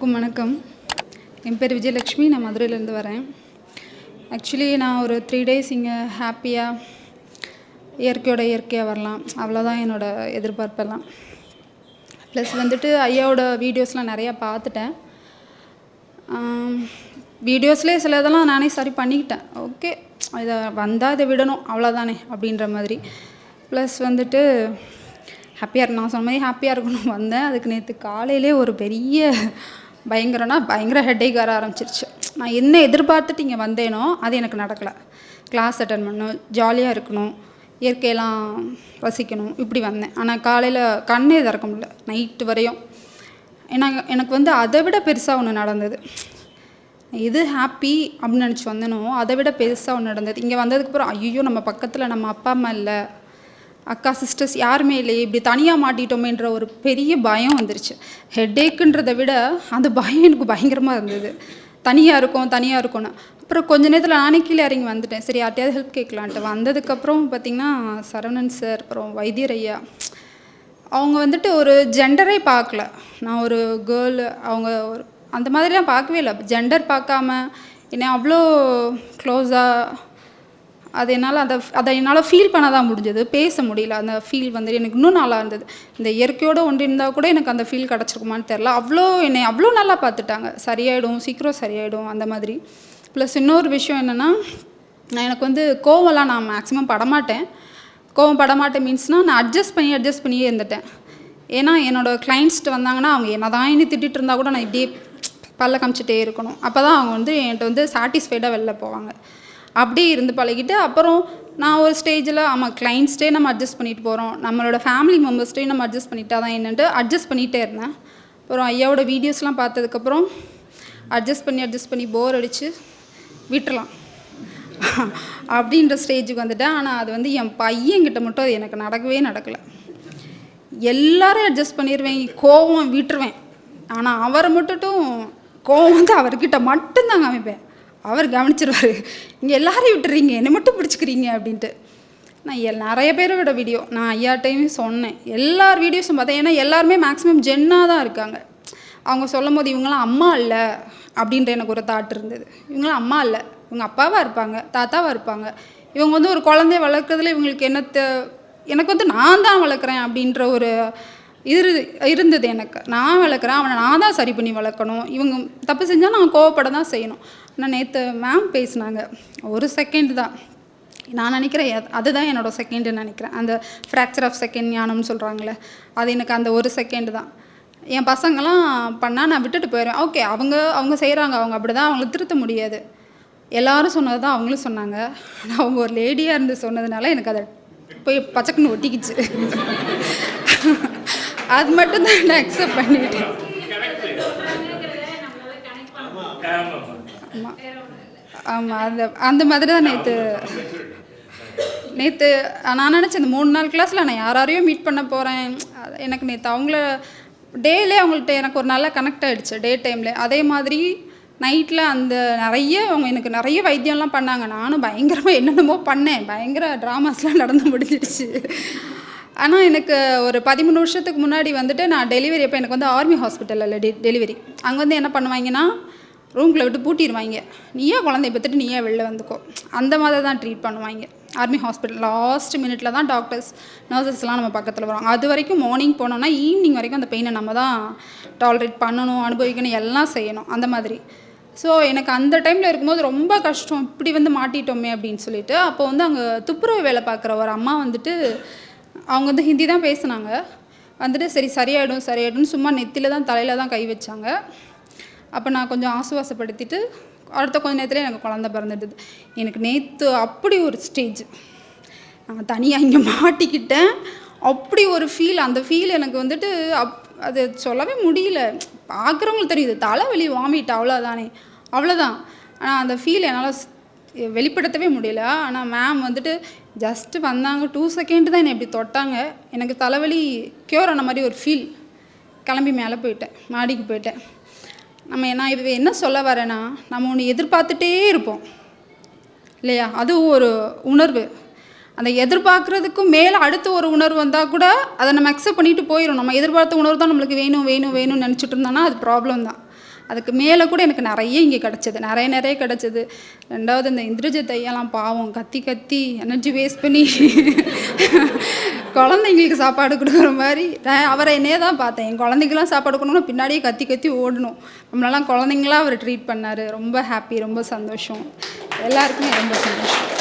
அனைவருக்கும் வணக்கம். என் பேர் விஜயலட்சுமி நான் மதுரையிலேருந்து வரேன். ஆக்சுவலி நான் ஒரு த்ரீ டேஸ் இங்கே ஹாப்பியாக இயற்கையோட இயற்கையாக வரலாம். அவ்வளோதான் என்னோடய எதிர்பார்ப்பெல்லாம். ப்ளஸ் வந்துட்டு ஐயாவோட வீடியோஸ்லாம் நிறையா பார்த்துட்டேன். வீடியோஸ்லேயே சில இதெல்லாம் நானே சரி பண்ணிக்கிட்டேன். ஓகே இதை வந்தால் இதை விடணும் அவ்வளோதானே அப்படின்ற மாதிரி. ப்ளஸ் வந்துட்டு ஹாப்பியாக இருக்கு நான் சொன்ன மாதிரி ஹாப்பியாக இருக்கணும் வந்தேன். அதுக்கு நேற்று காலையிலே ஒரு பெரிய பயங்கரம்னா பயங்கர ஹெட்டேக் வர ஆரம்பிச்சிருச்சு. நான் என்ன எதிர்பார்த்துட்டு இங்கே வந்தேனோ அது எனக்கு நடக்கலை. கிளாஸ் அட்டன் பண்ணணும் ஜாலியாக இருக்கணும் இயற்கையெல்லாம் ரசிக்கணும் இப்படி வந்தேன். ஆனால் காலையில் கண்ணே திறக்க முடியல நைட்டு வரையும். ஏன்னா எனக்கு வந்து அதை விட பெருசாக ஒன்று நடந்தது. எது ஹாப்பி அப்படின்னு நினச்சி வந்தேனோ அதை விட பெருசாக ஒன்று நடந்தது. இங்கே வந்ததுக்கப்புறம் ஐயோ நம்ம பக்கத்தில் நம்ம அப்பா அம்மா இல்லை. அக்கா சிஸ்டர்ஸ் யாருமே இல்லையே இப்படி தனியாக மாட்டிட்டோமேன்ற ஒரு பெரிய பயம் வந்துருச்சு. ஹெட்டேக்குன்றதை விட அந்த பயம் எனக்கு பயங்கரமாக இருந்தது. தனியாக இருக்கும் தனியாக இருக்கும்னு. அப்புறம் கொஞ்ச நேரத்தில் நானே கீழே இறங்கி வந்துட்டேன். சரி யார்ட்டையாவது ஹெல்ப் கேட்கலான்ட்டு. வந்ததுக்கப்புறம் பார்த்திங்கன்னா சரவணன் சார் அப்புறம் வைத்தியர் ஐயா. அவங்க வந்துட்டு ஒரு ஜெண்டரே பார்க்கல. நான் ஒரு கேர்ள் அவங்க ஒரு அந்த மாதிரிலாம் பார்க்கவே இல்லை. ஜெண்டர் பார்க்காம என்னை அவ்வளோ க்ளோஸாக அது என்னால் அதை அதை என்னால் ஃபீல் பண்ண தான் முடிஞ்சது. பேச முடியல. அந்த ஃபீல் வந்து எனக்கு இன்னும் நல்லா இருந்தது. இந்த இயற்கையோடு ஒன்று இருந்தால் கூட எனக்கு அந்த ஃபீல் கிடச்சிருக்குமான்னு தெரில அவ்வளோ என்னை அவ்வளோ நல்லா பார்த்துட்டாங்க. சரியாயிடும் சீக்கிரம் சரியாயிடும் அந்த மாதிரி. ப்ளஸ் இன்னொரு விஷயம் என்னென்னா நான் எனக்கு வந்து கோவம்லாம் நான் மேக்ஸிமம் படமாட்டேன். கோவம் படமாட்டேன் மீன்ஸ்னால் நான் அட்ஜஸ்ட் பண்ணி அட்ஜஸ்ட் பண்ணியே இருந்துட்டேன். ஏன்னா என்னோடய கிளைண்ட்ஸ்ட்டு வந்தாங்கன்னா அவங்க என்ன தான் இனி திட்டிகிட்டு இருந்தால் கூட நான் இப்படியே பல்ல காமிச்சிட்டே இருக்கணும். அப்போ தான் அவங்க வந்து என்கிட்ட வந்து சாட்டிஸ்ஃபைடாக வெளில போவாங்க. அப்படியே இருந்து பழகிட்டு அப்புறம் நான் ஒரு ஸ்டேஜில் ஆமாம் கிளைண்ட்ஸ்டே நம்ம அட்ஜஸ்ட் பண்ணிட்டு போகிறோம் நம்மளோட ஃபேமிலி மெம்பர்ஸ்டே நம்ம அட்ஜஸ்ட் பண்ணிட்டா தான் என்னென்ட்டு அட்ஜஸ்ட் பண்ணிகிட்டே இருந்தேன். அப்புறம் ஐயாவோட வீடியோஸ்லாம் பார்த்ததுக்கப்புறம் அட்ஜஸ்ட் பண்ணி அட்ஜஸ்ட் பண்ணி போர் அடித்து விட்டுறலாம். அப்படின்ற ஸ்டேஜுக்கு வந்துட்டேன். ஆனால் அது வந்து என் பையன்கிட்ட மட்டும் அது எனக்கு நடக்கவே நடக்கலை. எல்லாரும் அட்ஜஸ்ட் பண்ணிடுவேன் கோவம் விட்டுருவேன். ஆனால் அவரை மட்டும் கோவம் வந்து அவர்கிட்ட மட்டும்தான் அமைப்பேன். அவர் கவனிச்சிருவார். இங்கே எல்லாரையும் விட்டுறீங்க என்னை மட்டும் பிடிச்சிக்கிறீங்க அப்படின்ட்டு. நான் எல் நிறைய பேரோட வீடியோ நான் ஐயாட்டையுமே சொன்னேன். எல்லார் வீடியோஸும் பார்த்தேன். ஏன்னா எல்லாருமே மேக்ஸிமம் ஜென்னாக தான் இருக்காங்க. அவங்க சொல்லும் போது இவங்களாம் அம்மா இல்லை அப்படின்ற எனக்கு ஒரு தாட் இருந்தது. இவங்களாம் அம்மா இல்லை. இவங்க அப்பாவாக இருப்பாங்க தாத்தாவாக இருப்பாங்க. இவங்க வந்து ஒரு குழந்தைய வளர்க்குறதுல இவங்களுக்கு என்னத்தை எனக்கு வந்து நான் தான் வளர்க்குறேன் அப்படின்ற ஒரு இரு இருந்தது எனக்கு. நான் வளர்க்குறேன் அவனை நான் தான் சரி பண்ணி வளர்க்கணும். இவங்க தப்பு செஞ்சால் நான் கோவப்பட தான் செய்யணும். ஆனால் நேற்று மேம் பேசினாங்க. ஒரு செகண்ட் தான். நான் நினைக்கிறேன் அதுதான் என்னோட செகண்டுன்னு நினைக்கிறேன். அந்த ஃப்ராக்சர் ஆஃப் செகண்ட் ஞானம்னு சொல்கிறாங்களே அது எனக்கு அந்த ஒரு செகண்டு தான். என் பசங்களாம் பண்ணால் நான் விட்டுட்டு போயிடுவேன். ஓகே அவங்க அவங்க செய்கிறாங்க அவங்க அப்படி தான் அவங்கள திருத்த முடியாது. எல்லாரும் சொன்னது தான் அவங்களும் சொன்னாங்க. ஆனால் அவங்க ஒரு லேடியாக இருந்து சொன்னதுனால எனக்கு அதை போய் பச்சக்குன்னு ஒட்டிக்கிச்சு. அது மட்டும் தான் நான் அக்செப்ட் பண்ணிட்டேன். ஆமாம் ஆமாம் அந்த அந்த மாதிரி தான் நேற்று நேற்று நான் நினச்சேன் இந்த மூணு நாள் கிளாஸில் நான் யாரையும் மீட் பண்ண போகிறேன் எனக்கு நேற்று அவங்கள டேலே அவங்கள்ட்ட எனக்கு ஒரு நல்ல கனெக்ட் ஆகிடுச்சு டே டைமில் அதே மாதிரி நைட்டில் அந்த நிறைய அவங்க எனக்கு நிறைய வைத்தியம்லாம் பண்ணாங்க. நானும் பயங்கரமாக என்னென்னமோ பண்ணேன். பயங்கர ட்ராமாஸ்லாம் நடந்து முடிஞ்சிடுச்சு. ஆனால் எனக்கு ஒரு பதிமூணு வருஷத்துக்கு முன்னாடி வந்துட்டு நான் டெலிவரி அப்போ எனக்கு வந்து ஆர்மி ஹாஸ்பிட்டலில் டெ டெலிவரி அங்கே வந்து என்ன பண்ணுவாங்கன்னா ரூம்குள்ளே விட்டு பூட்டிடுவாங்க நீயே குழந்தைய பெற்றுட்டு நீயே வெளில வந்துக்கோ? அந்த மாதிரி தான் ட்ரீட் பண்ணுவாங்க. ஆர்மி ஹாஸ்பிட்டல் லாஸ்ட் மினிட்ல தான் டாக்டர்ஸ் நர்சஸ்லாம் நம்ம பக்கத்தில் வருவாங்க. அது வரைக்கும் மார்னிங் போனோம்னா ஈவினிங் வரைக்கும் அந்த பெயினை நம்ம தான் டாலரேட் பண்ணணும் அனுபவிக்கணும் எல்லாம் செய்யணும். அந்த மாதிரி. ஸோ எனக்கு அந்த டைமில் இருக்கும்போது ரொம்ப கஷ்டம். இப்படி வந்து மாட்டிட்டோமே அப்படின்னு சொல்லிட்டு அப்போ வந்து அங்கே துப்புரவு வேலை பார்க்குற ஒரு அம்மா வந்துட்டு அவங்க வந்து ஹிந்தி தான் பேசினாங்க. வந்துட்டு சரி சரியாயிடும் சரியாயிடும்னு சும்மா நெத்தியில் தான் தலையில் தான் கை வச்சாங்க. அப்போ நான் கொஞ்சம் ஆசுவாசப்படுத்திட்டு அடுத்த கொஞ்ச நேரத்தில் எனக்கு குழந்த பிறந்துடுது எனக்கு நேற்று அப்படி ஒரு ஸ்டேஜ் நான் தனியாக இங்கே மாட்டிக்கிட்டேன். அப்படி ஒரு ஃபீல் அந்த ஃபீல் எனக்கு வந்துட்டு அப் அது சொல்லவே முடியல. பார்க்குறவங்களுக்கு தெரியுது தலைவலி வாமிட் அவ்வளோதானே அவ்வளோதான் ஆனால் அந்த ஃபீல் என்னால் வெளிப்படுத்தவே முடியல. ஆனால் மேம் வந்துட்டு ஜஸ்ட்டு வந்தாங்க. டூ செகண்ட் தான் என்னை இப்படி தொட்டாங்க. எனக்கு தலைவலி க்யூர் ஆன மாதிரி ஒரு ஃபீல் கிளம்பி மேலே போயிட்டேன். மாடிக்கு போயிட்டேன். நம்ம நான் இது என்ன சொல்ல வரேன்னா நம்ம ஒன்று எதிர்பார்த்துட்டே இருப்போம். இல்லையா? அதுவும் ஒரு உணர்வு. அந்த எதிர்பார்க்குறதுக்கும் மேலே அடுத்த ஒரு உணர்வு வந்தால் கூட அதை நம்ம அக்செப்ட் பண்ணிட்டு போயிடும் நம்ம எதிர்பார்த்த உணர்வு தான் நம்மளுக்கு வேணும் வேணும் வேணும்னு நினச்சிட்டு இருந்தோம்னா அது ப்ராப்ளம் தான். அதுக்கு மேலே கூட எனக்கு நிறைய இங்கே கிடச்சிது. நிறைய நிறைய கிடச்சிது. ரெண்டாவது இந்த இந்திரஜித் ஐயாலாம் பாவம் கத்தி கத்தி எனர்ஜி வேஸ்ட் பண்ணி குழந்தைங்களுக்கு சாப்பாடு கொடுக்குற மாதிரி. நான் அவரை என்னையே தான் பார்த்தேன். என் குழந்தைக்கெல்லாம் சாப்பாடு கொடுக்கணும்னா பின்னாடியே கத்தி கத்தி ஓடணும். நம்மளெல்லாம் குழந்தைங்களா அவர் ட்ரீட் பண்ணார். ரொம்ப ஹாப்பி ரொம்ப சந்தோஷம். எல்லாருக்குமே ரொம்ப சந்தோஷம்.